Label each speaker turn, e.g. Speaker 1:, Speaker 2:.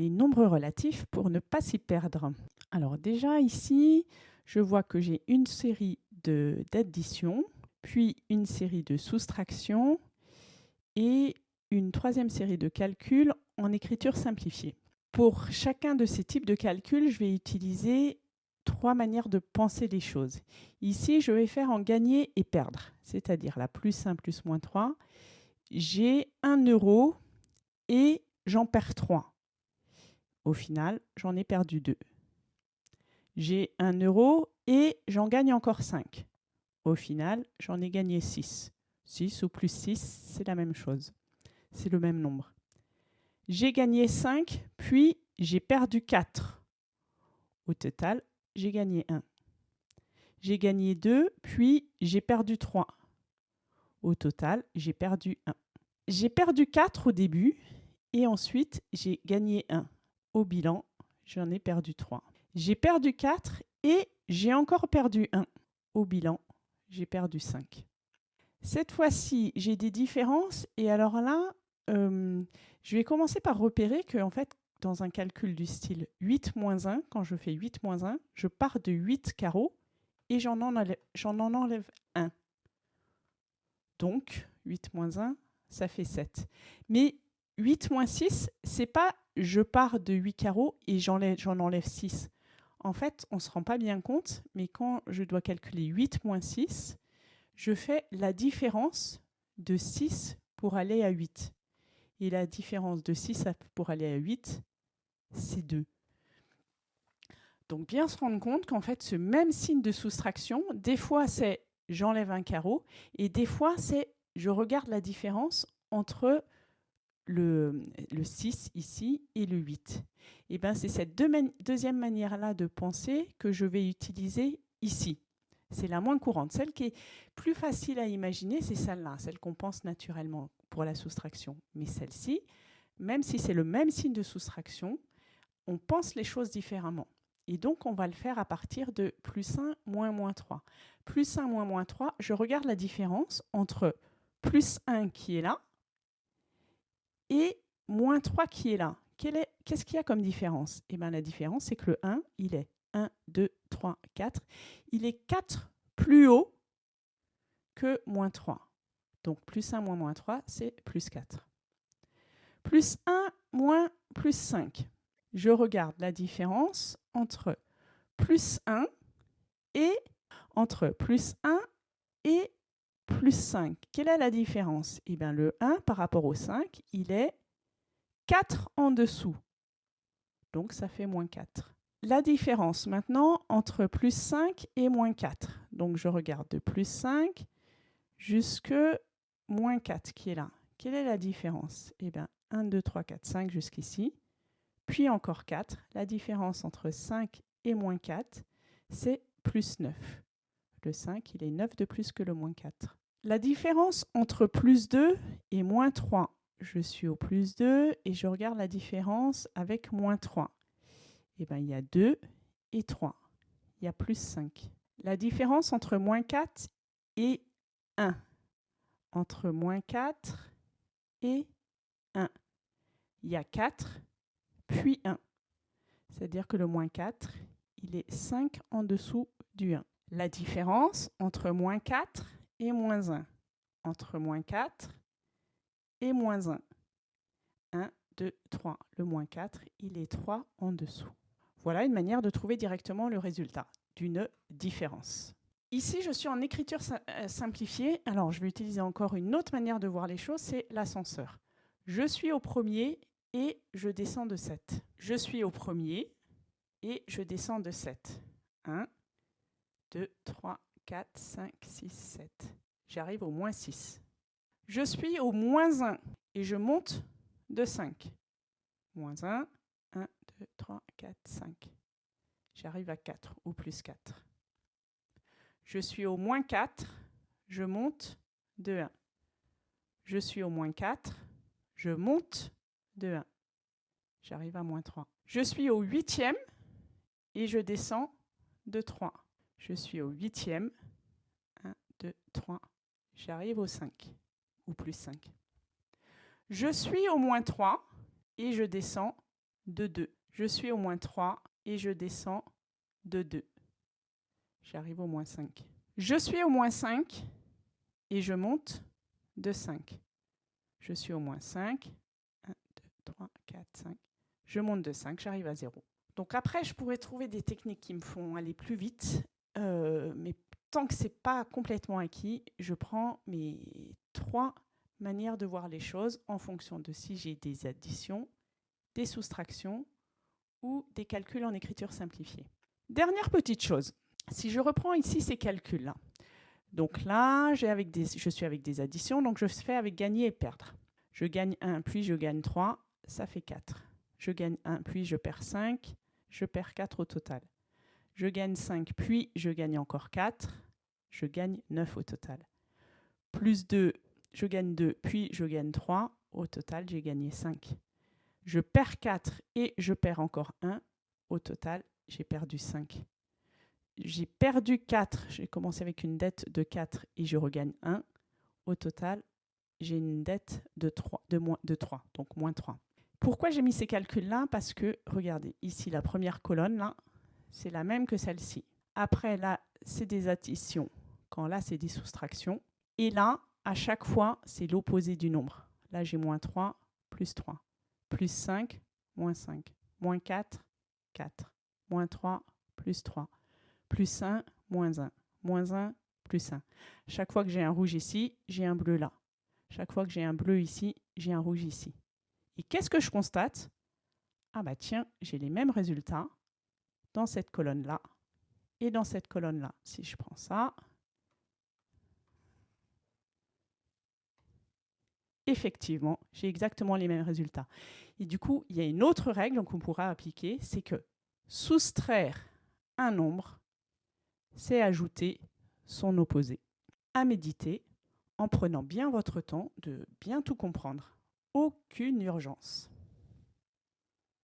Speaker 1: les nombres relatifs pour ne pas s'y perdre. Alors déjà ici, je vois que j'ai une série d'addition, puis une série de soustraction et une troisième série de calculs en écriture simplifiée. Pour chacun de ces types de calculs, je vais utiliser trois manières de penser les choses. Ici, je vais faire en gagner et perdre, c'est-à-dire la plus 1 plus moins 3. J'ai 1 euro et j'en perds 3. Au final, j'en ai perdu 2. J'ai 1 euro et j'en gagne encore 5. Au final, j'en ai gagné 6. 6 ou plus 6, c'est la même chose. C'est le même nombre. J'ai gagné 5, puis j'ai perdu 4. Au total, j'ai gagné 1. J'ai gagné 2, puis j'ai perdu 3. Au total, j'ai perdu 1. J'ai perdu 4 au début et ensuite j'ai gagné 1. Au bilan, j'en ai perdu 3. J'ai perdu 4 et j'ai encore perdu 1. Au bilan, j'ai perdu 5. Cette fois-ci, j'ai des différences et alors là, euh, je vais commencer par repérer que en fait, dans un calcul du style 8 moins 1, quand je fais 8 moins 1, je pars de 8 carreaux et j'en enlève, en enlève 1. Donc, 8 moins 1, ça fait 7. Mais 8 moins 6, c'est pas je pars de 8 carreaux et j'en enlève 6. En fait, on ne se rend pas bien compte, mais quand je dois calculer 8 moins 6, je fais la différence de 6 pour aller à 8. Et la différence de 6 pour aller à 8, c'est 2. Donc bien se rendre compte qu'en fait, ce même signe de soustraction, des fois c'est j'enlève un carreau, et des fois c'est je regarde la différence entre le, 6 ici et le 8. Et bien c'est cette deuxième manière-là de penser que je vais utiliser ici. C'est la moins courante. Celle qui est plus facile à imaginer, c'est celle-là, celle qu'on pense naturellement pour la soustraction. Mais celle-ci, même si c'est le même signe de soustraction, on pense les choses différemment. Et donc, on va le faire à partir de plus 1 moins moins 3. Plus 1 moins moins 3, je regarde la différence entre plus 1 qui est là et moins 3 qui est là. Qu'est-ce qu'il y a comme différence? Eh bien, la différence, c'est que le 1, il est 1, 2, 3, 4. Il est 4 plus haut que moins 3. Donc, plus 1 moins moins 3, c'est plus 4. Plus 1 moins plus 5 je regarde la différence entre plus 1 et entre plus 1 et plus 5. Quelle est la différence? Eh bien, le 1 par rapport au 5, il est 4 en dessous. Donc, ça fait moins 4. La différence maintenant entre plus 5 et moins 4. Donc, je regarde de plus 5 jusque moins 4 qui est là. Quelle est la différence? Eh bien, 1, 2, 3, 4, 5 jusqu'ici puis encore 4. La différence entre 5 et moins 4, c'est plus 9. Le 5, il est 9 de plus que le moins 4. La différence entre plus 2 et moins 3, je suis au plus 2 et je regarde la différence avec moins 3. Eh bien, il y a 2 et 3. Il y a plus 5. La différence entre moins 4 et 1. Entre moins 4 et 1. Il y a 4 puis 1. C'est-à-dire que le moins 4, il est 5 en dessous du 1. La différence entre moins 4 et moins 1. Entre moins 4 et moins 1. 1, 2, 3. Le moins 4, il est 3 en dessous. Voilà une manière de trouver directement le résultat d'une différence. Ici, je suis en écriture euh, simplifiée. Alors, je vais utiliser encore une autre manière de voir les choses, c'est l'ascenseur. Je suis au premier et je descends de 7. Je suis au premier et je descends de 7. 1, 2, 3, 4, 5, 6, 7. J'arrive au moins 6. Je suis au moins 1 et je monte de 5. Moins 1, 1, 2, 3, 4, 5. J'arrive à 4 ou plus 4. Je suis au moins 4, je monte de 1. Je suis au moins 4, je monte de 1. J'arrive à moins 3. Je suis au huitième et je descends de 3. Je suis au huitième. 1, 2, 3. J'arrive au 5 ou plus 5. Je suis au moins 3 et je descends de 2. Je suis au moins 3 et je descends de 2. J'arrive au moins 5. Je suis au moins 5 et je monte de 5. Je suis au moins 5. 1, 2, 3, 4, 5. Je monte de 5, j'arrive à 0. Donc après, je pourrais trouver des techniques qui me font aller plus vite, mais tant que ce n'est pas complètement acquis, je prends mes trois manières de voir les choses en fonction de si j'ai des additions, des soustractions ou des calculs en écriture simplifiée. Dernière petite chose, si je reprends ici ces calculs-là, donc là, avec des, je suis avec des additions, donc je fais avec gagner et perdre. Je gagne 1, puis je gagne 3, ça fait 4. Je gagne 1, puis je perds 5, je perds 4 au total. Je gagne 5, puis je gagne encore 4, je gagne 9 au total. Plus 2, je gagne 2, puis je gagne 3, au total j'ai gagné 5. Je perds 4 et je perds encore 1, au total j'ai perdu 5. J'ai perdu 4, j'ai commencé avec une dette de 4 et je regagne 1. Au total, j'ai une dette de 3, de, moins, de 3, donc moins 3. Pourquoi j'ai mis ces calculs-là? Parce que, regardez, ici, la première colonne, là, c'est la même que celle-ci. Après, là, c'est des additions, quand là, c'est des soustractions. Et là, à chaque fois, c'est l'opposé du nombre. Là, j'ai moins 3, plus 3. Plus 5, moins 5. Moins 4, 4. Moins 3, plus 3. Plus 1, moins 1. Moins 1, plus 1. Chaque fois que j'ai un rouge ici, j'ai un bleu là. Chaque fois que j'ai un bleu ici, j'ai un rouge ici. Et qu'est-ce que je constate? Ah bah tiens, j'ai les mêmes résultats dans cette colonne-là et dans cette colonne-là. Si je prends ça, effectivement, j'ai exactement les mêmes résultats. Et du coup, il y a une autre règle qu'on pourra appliquer, c'est que soustraire un nombre, c'est ajouter son opposé. À méditer en prenant bien votre temps de bien tout comprendre. Aucune urgence.